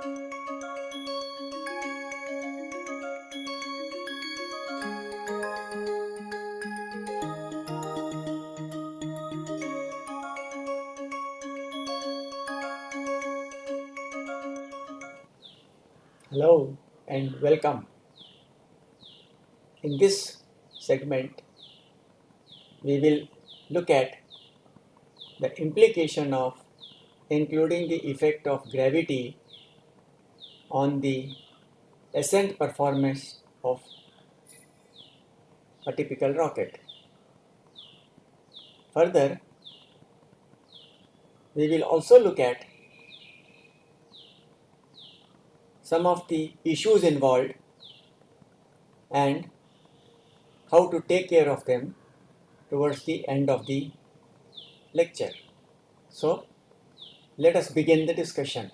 Hello and welcome. In this segment, we will look at the implication of including the effect of gravity on the ascent performance of a typical rocket. Further, we will also look at some of the issues involved and how to take care of them towards the end of the lecture. So, let us begin the discussion.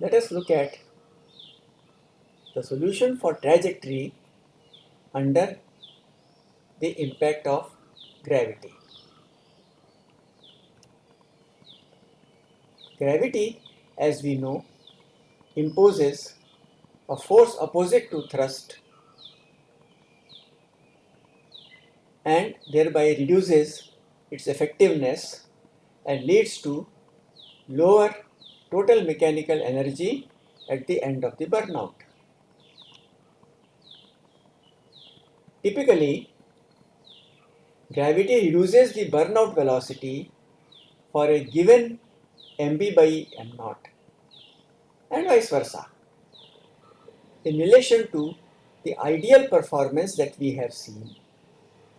Let us look at the solution for trajectory under the impact of gravity. Gravity as we know, imposes a force opposite to thrust and thereby reduces its effectiveness and leads to lower total mechanical energy at the end of the burnout. Typically, gravity reduces the burnout velocity for a given mb by m naught and vice versa in relation to the ideal performance that we have seen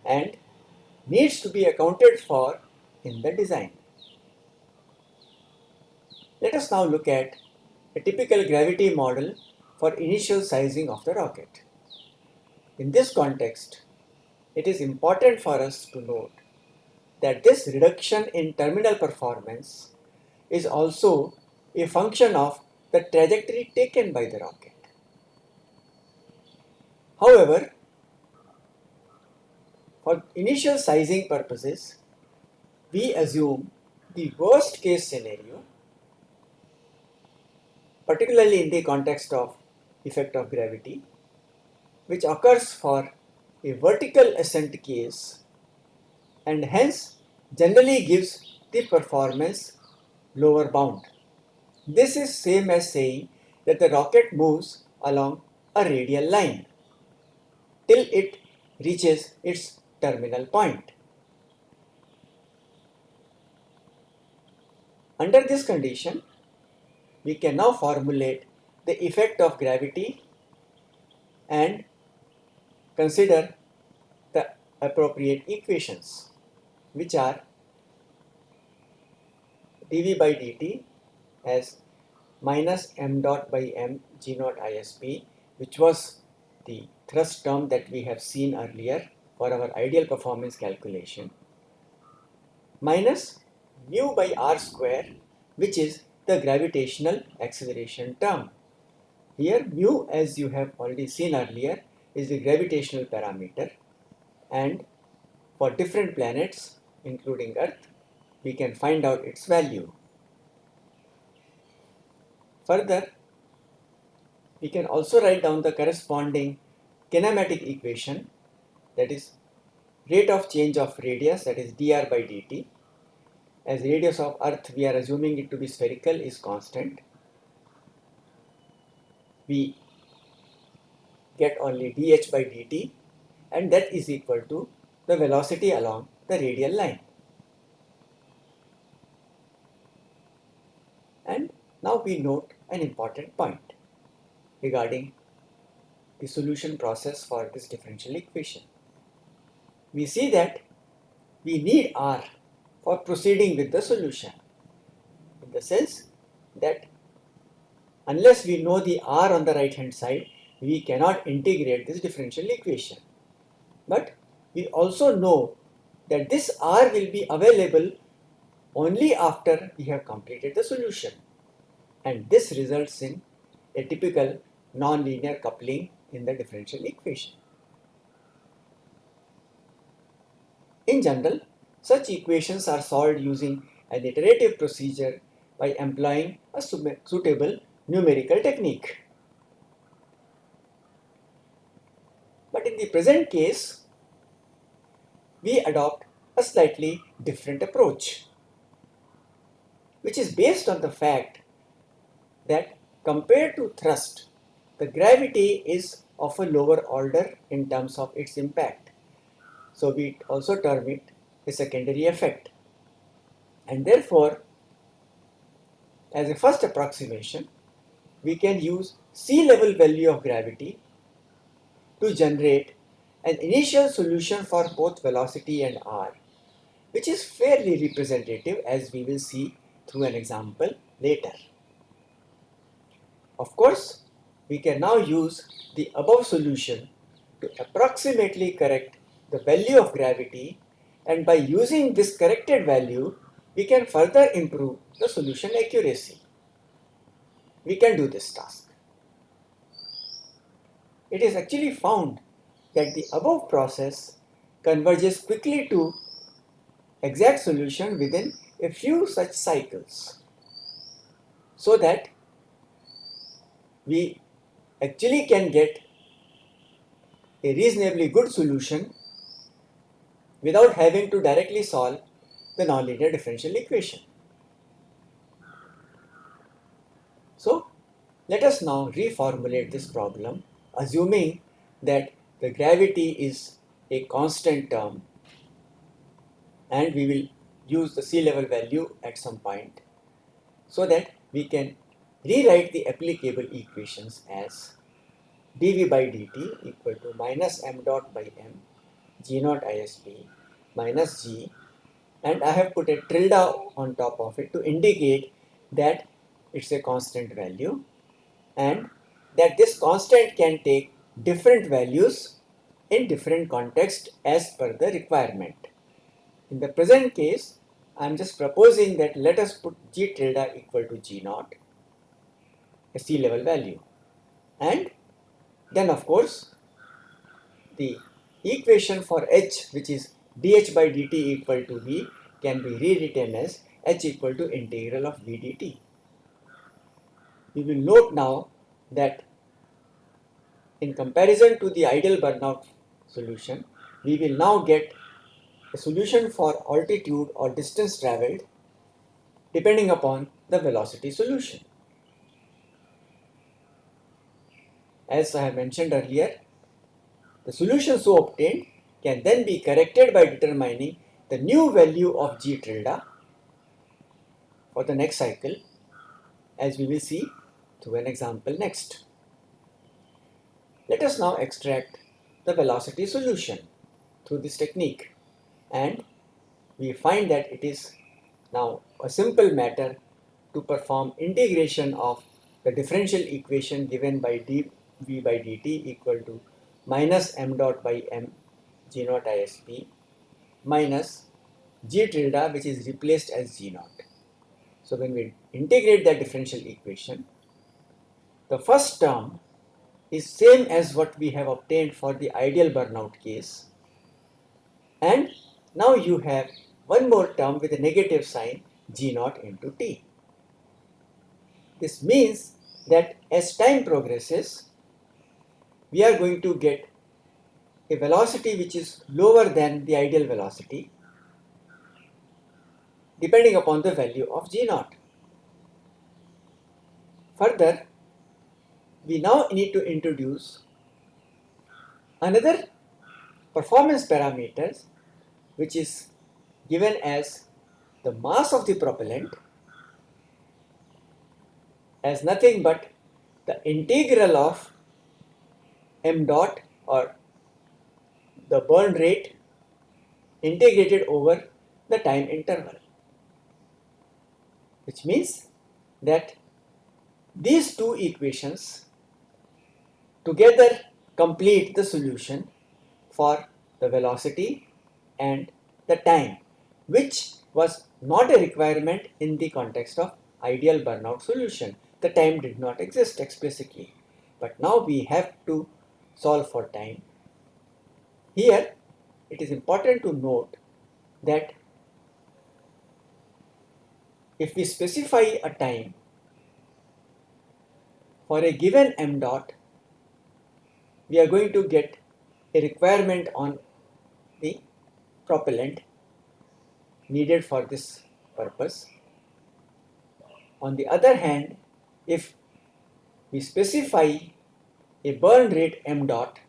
and needs to be accounted for in the design. Let us now look at a typical gravity model for initial sizing of the rocket. In this context, it is important for us to note that this reduction in terminal performance is also a function of the trajectory taken by the rocket. However, for initial sizing purposes, we assume the worst case scenario, particularly in the context of effect of gravity, which occurs for a vertical ascent case and hence generally gives the performance lower bound. This is same as saying that the rocket moves along a radial line till it reaches its terminal point. Under this condition, we can now formulate the effect of gravity and consider the appropriate equations which are dv by dt as minus m dot by m g naught isp which was the thrust term that we have seen earlier for our ideal performance calculation minus mu by r square which is the gravitational acceleration term. Here mu as you have already seen earlier is the gravitational parameter and for different planets including earth we can find out its value. Further, we can also write down the corresponding kinematic equation that is rate of change of radius that is dr by dt. As radius of earth we are assuming it to be spherical is constant. We get only dh by dt and that is equal to the velocity along the radial line. And now we note an important point regarding the solution process for this differential equation. We see that we need R for proceeding with the solution in the sense that unless we know the R on the right hand side, we cannot integrate this differential equation. But we also know that this R will be available only after we have completed the solution and this results in a typical nonlinear coupling in the differential equation. In general, such equations are solved using an iterative procedure by employing a suitable numerical technique. But in the present case, we adopt a slightly different approach, which is based on the fact that compared to thrust, the gravity is of a lower order in terms of its impact. So we also term it a secondary effect. And therefore, as a first approximation, we can use sea level value of gravity to generate an initial solution for both velocity and r, which is fairly representative as we will see through an example later. Of course, we can now use the above solution to approximately correct the value of gravity and by using this corrected value, we can further improve the solution accuracy. We can do this task. It is actually found that the above process converges quickly to exact solution within a few such cycles so that we actually can get a reasonably good solution without having to directly solve the nonlinear differential equation. So let us now reformulate this problem assuming that the gravity is a constant term and we will use the sea level value at some point so that we can rewrite the applicable equations as dv by dt equal to minus m dot by m g naught isp minus g and I have put a tilde on top of it to indicate that it's a constant value and that this constant can take different values in different context as per the requirement. In the present case, I am just proposing that let us put g tilde equal to g naught, a sea level value. And then of course, the equation for h which is dh by dt equal to v can be rewritten as h equal to integral of v dt. We will note now that in comparison to the ideal burnout solution, we will now get a solution for altitude or distance traveled depending upon the velocity solution. As I have mentioned earlier, the solution so obtained can then be corrected by determining the new value of g tilde for the next cycle as we will see through an example next. Let us now extract the velocity solution through this technique and we find that it is now a simple matter to perform integration of the differential equation given by dv by dt equal to minus m dot by m g naught isp minus g tilde which is replaced as g naught. So when we integrate that differential equation, the first term is same as what we have obtained for the ideal burnout case and now you have one more term with a negative sign g naught into t. This means that as time progresses, we are going to get a velocity which is lower than the ideal velocity depending upon the value of g naught. Further, we now need to introduce another performance parameters which is given as the mass of the propellant as nothing but the integral of m dot or the burn rate integrated over the time interval which means that these two equations together complete the solution for the velocity and the time which was not a requirement in the context of ideal burnout solution. The time did not exist explicitly but now we have to solve for time here, it is important to note that if we specify a time for a given m dot, we are going to get a requirement on the propellant needed for this purpose. On the other hand, if we specify a burn rate m dot,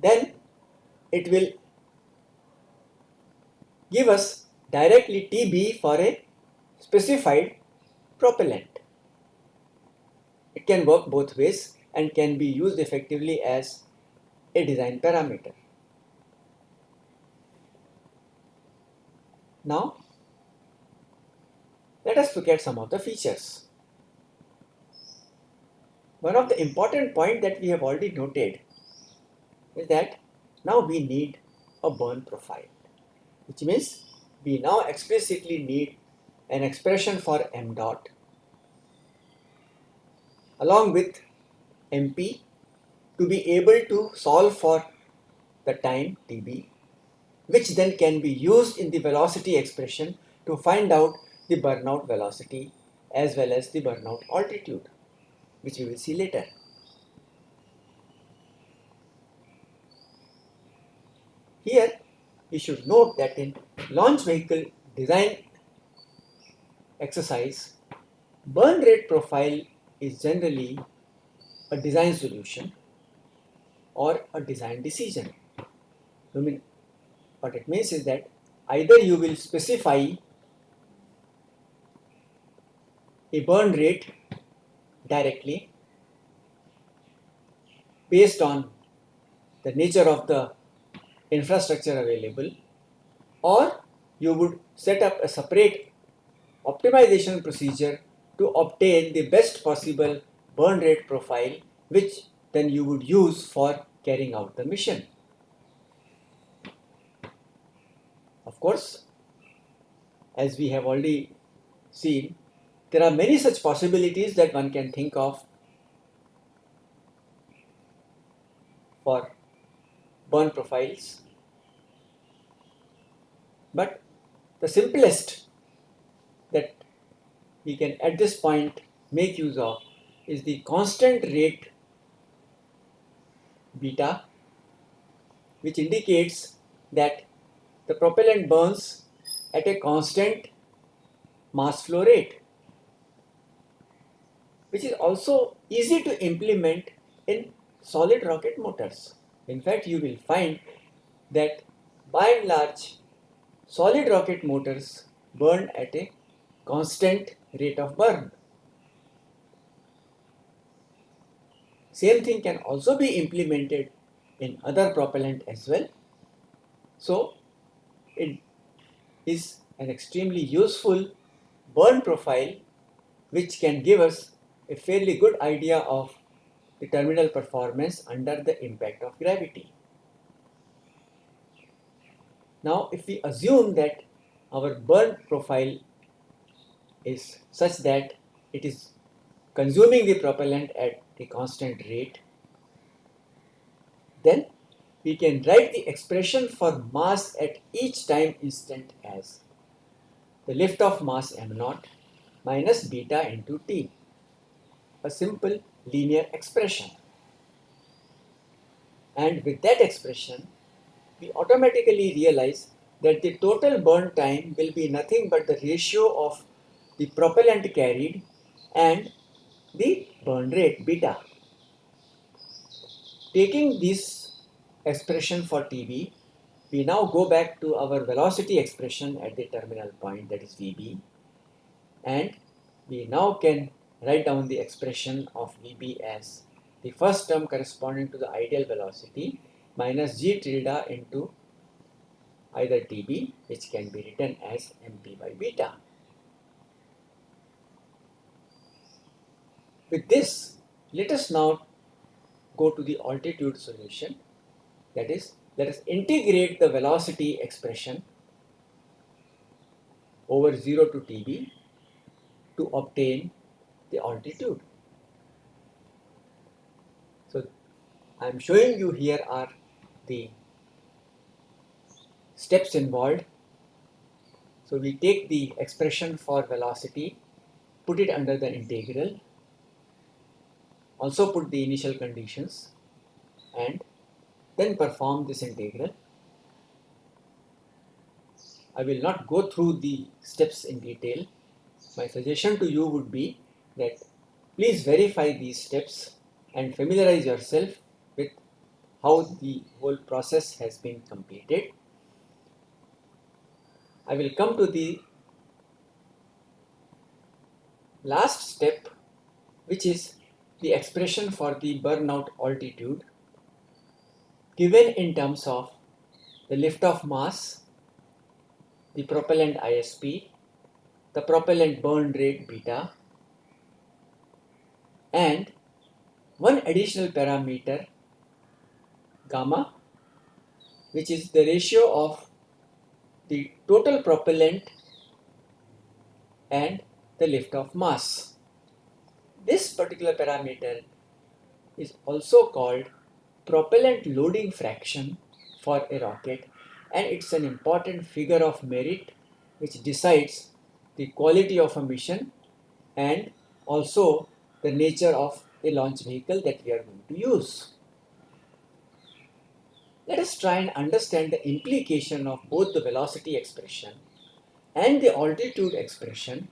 then it will give us directly TB for a specified propellant. It can work both ways and can be used effectively as a design parameter. Now, let us look at some of the features. One of the important point that we have already noted is that now we need a burn profile, which means we now explicitly need an expression for m dot along with MP to be able to solve for the time Tb which then can be used in the velocity expression to find out the burnout velocity as well as the burnout altitude, which we will see later. Here, we should note that in launch vehicle design exercise, burn rate profile is generally a design solution or a design decision. I mean, what it means is that either you will specify a burn rate directly based on the nature of the infrastructure available or you would set up a separate optimization procedure to obtain the best possible burn rate profile which then you would use for carrying out the mission. Of course, as we have already seen, there are many such possibilities that one can think of for burn profiles. But the simplest that we can at this point make use of is the constant rate beta which indicates that the propellant burns at a constant mass flow rate, which is also easy to implement in solid rocket motors. In fact, you will find that by and large, solid rocket motors burn at a constant rate of burn. Same thing can also be implemented in other propellant as well. So, it is an extremely useful burn profile which can give us a fairly good idea of the terminal performance under the impact of gravity. Now if we assume that our burn profile is such that it is consuming the propellant at a constant rate, then we can write the expression for mass at each time instant as the lift-off mass m naught minus beta into t, a simple linear expression. And with that expression, we automatically realize that the total burn time will be nothing but the ratio of the propellant carried and the burn rate beta. Taking this expression for TB, we now go back to our velocity expression at the terminal point that is VB and we now can write down the expression of VB as the first term corresponding to the ideal velocity minus g tilde into either TB which can be written as MP by beta. With this, let us now go to the altitude solution that is, let us integrate the velocity expression over 0 to Tb to obtain the altitude. So, I am showing you here are the steps involved So we take the expression for velocity, put it under the integral, also put the initial conditions and then perform this integral. I will not go through the steps in detail. My suggestion to you would be that please verify these steps and familiarize yourself with how the whole process has been completed. I will come to the last step which is the expression for the burnout altitude given in terms of the lift-off mass, the propellant ISP, the propellant burn rate beta, and one additional parameter gamma which is the ratio of the total propellant and the lift-off mass. This particular parameter is also called propellant loading fraction for a rocket and it's an important figure of merit which decides the quality of a mission and also the nature of a launch vehicle that we are going to use. Let us try and understand the implication of both the velocity expression and the altitude expression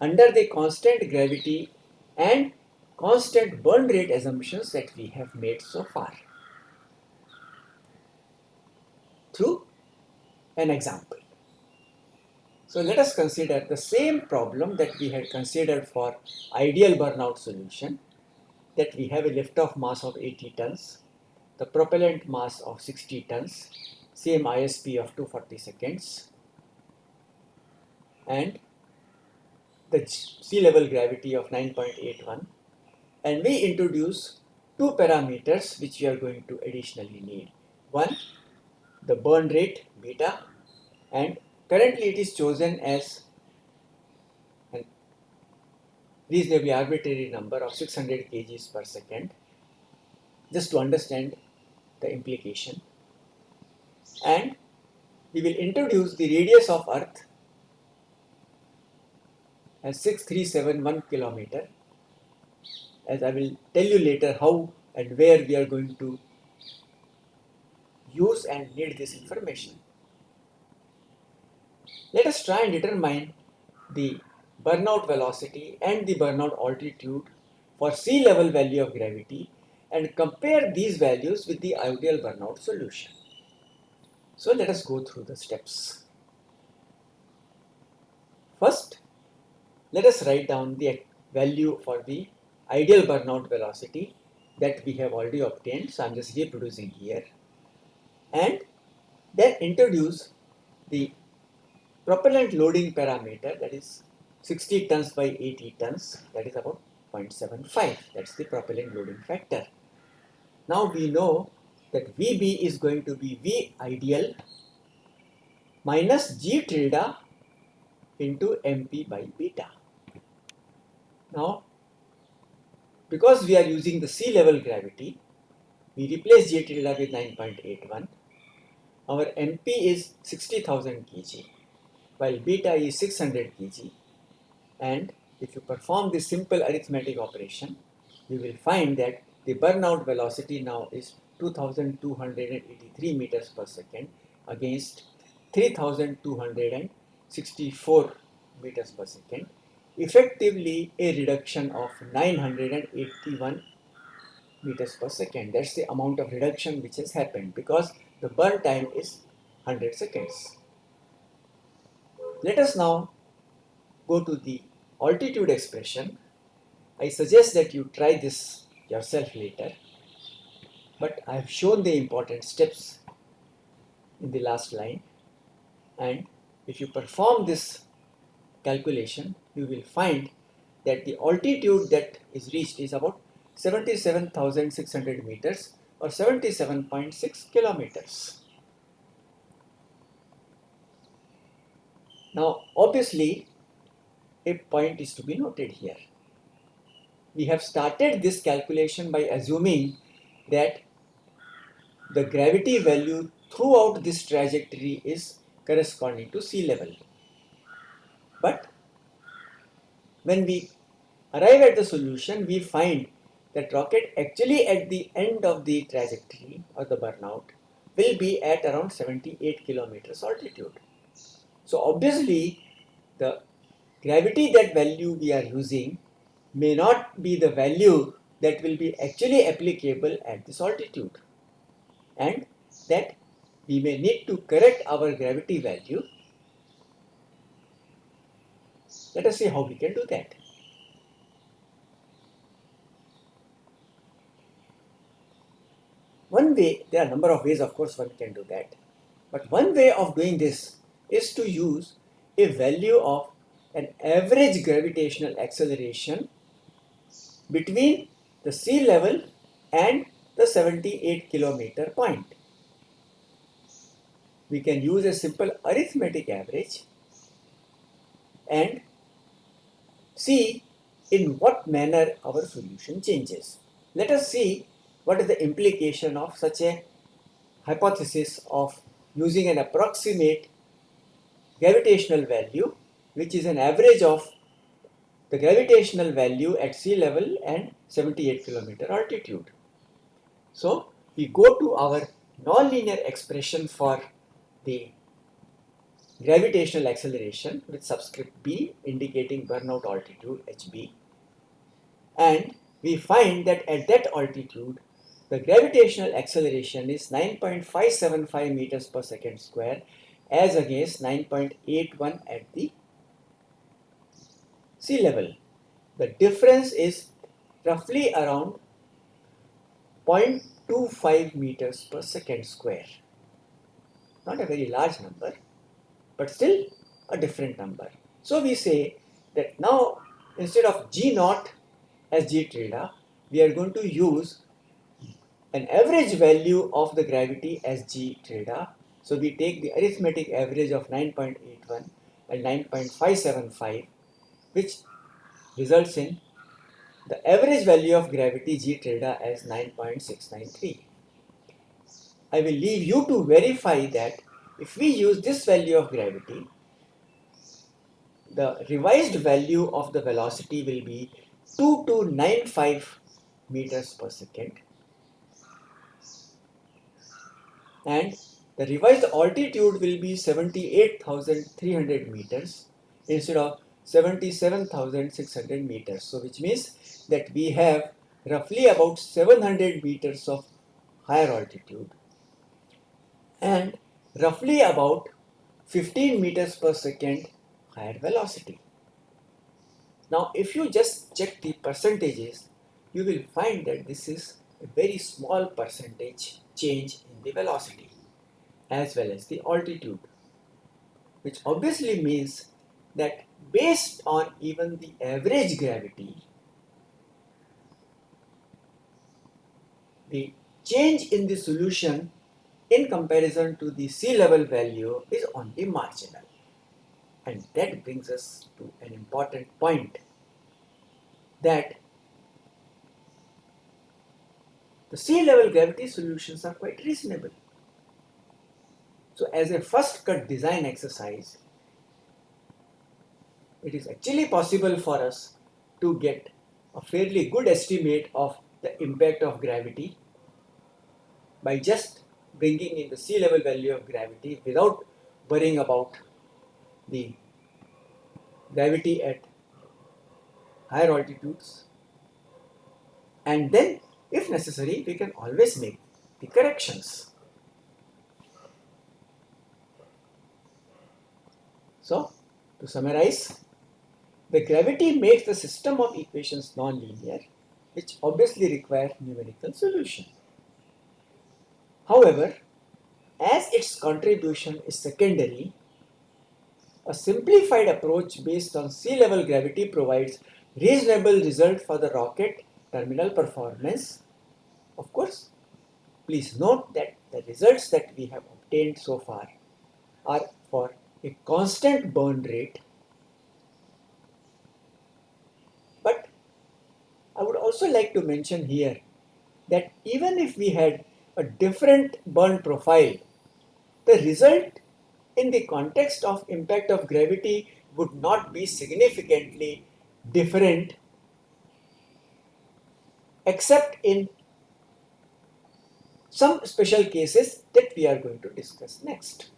under the constant gravity and constant burn rate assumptions that we have made so far through an example. So let us consider the same problem that we had considered for ideal burnout solution that we have a lift-off mass of 80 tons, the propellant mass of 60 tons, same ISP of 240 seconds, and the sea level gravity of 9.81 and we introduce two parameters which we are going to additionally need. One, the burn rate beta and currently it is chosen as a reasonably arbitrary number of 600 kgs per second. Just to understand the implication. And we will introduce the radius of earth as 6371 kilometer. As I will tell you later how and where we are going to use and need this information. Let us try and determine the burnout velocity and the burnout altitude for sea level value of gravity and compare these values with the ideal burnout solution. So let us go through the steps. First, let us write down the value for the ideal burnout velocity that we have already obtained. So I'm just reproducing here. And then introduce the propellant loading parameter that is 60 tons by 80 tons that is about 0.75 that's the propellant loading factor. Now we know that VB is going to be V ideal minus G tilde into MP by beta. Now because we are using the sea level gravity, we replace J tilde with 9.81. Our MP is 60,000 kg, while beta is 600 kg. And if you perform this simple arithmetic operation, you will find that the burnout velocity now is 2283 meters per second against 3264 meters per second effectively a reduction of 981 meters per second. That's the amount of reduction which has happened because the burn time is 100 seconds. Let us now go to the altitude expression. I suggest that you try this yourself later, but I have shown the important steps in the last line and if you perform this calculation, you will find that the altitude that is reached is about 77,600 meters or 77.6 kilometers. Now, obviously, a point is to be noted here. We have started this calculation by assuming that the gravity value throughout this trajectory is corresponding to sea level. But when we arrive at the solution, we find that rocket actually at the end of the trajectory or the burnout will be at around 78 kilometers altitude. So obviously the gravity that value we are using may not be the value that will be actually applicable at this altitude and that we may need to correct our gravity value. Let us see how we can do that. One way, there are a number of ways of course one can do that, but one way of doing this is to use a value of an average gravitational acceleration between the sea level and the 78 kilometer point. We can use a simple arithmetic average and see in what manner our solution changes. Let us see what is the implication of such a hypothesis of using an approximate gravitational value which is an average of the gravitational value at sea level and 78 kilometer altitude. So we go to our nonlinear expression for the gravitational acceleration with subscript b indicating burnout altitude hb and we find that at that altitude the gravitational acceleration is 9.575 meters per second square as against 9.81 at the sea level. The difference is roughly around 0.25 meters per second square. Not a very large number, but still a different number. So we say that now instead of G naught as G tilde, we are going to use an average value of the gravity as g tilde. So we take the arithmetic average of 9.81 and 9.575 which results in the average value of gravity g tilde as 9.693. I will leave you to verify that if we use this value of gravity, the revised value of the velocity will be 2295 meters per second and the revised altitude will be 78,300 meters instead of 77,600 meters. So which means that we have roughly about 700 meters of higher altitude and roughly about 15 meters per second higher velocity. Now if you just check the percentages, you will find that this is a very small percentage change in the velocity as well as the altitude which obviously means that based on even the average gravity the change in the solution in comparison to the sea level value is only marginal and that brings us to an important point that the sea level gravity solutions are quite reasonable. So as a first cut design exercise, it is actually possible for us to get a fairly good estimate of the impact of gravity by just bringing in the sea level value of gravity without worrying about the gravity at higher altitudes and then if necessary, we can always make the corrections. So, to summarize, the gravity makes the system of equations non-linear, which obviously require numerical solution. However, as its contribution is secondary, a simplified approach based on sea level gravity provides reasonable result for the rocket terminal performance of course, please note that the results that we have obtained so far are for a constant burn rate. But I would also like to mention here that even if we had a different burn profile, the result in the context of impact of gravity would not be significantly different except in some special cases that we are going to discuss next.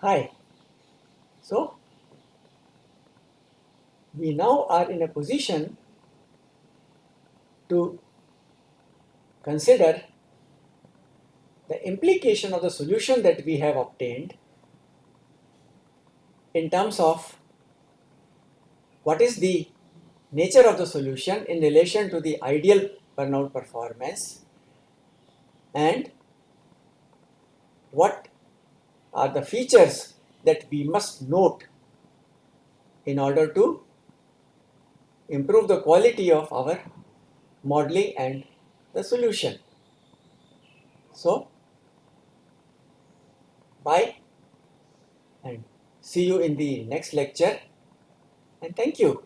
Hi. So, we now are in a position to consider the implication of the solution that we have obtained in terms of what is the nature of the solution in relation to the ideal burnout performance and what are the features that we must note in order to improve the quality of our modeling and the solution. So, bye and see you in the next lecture and thank you.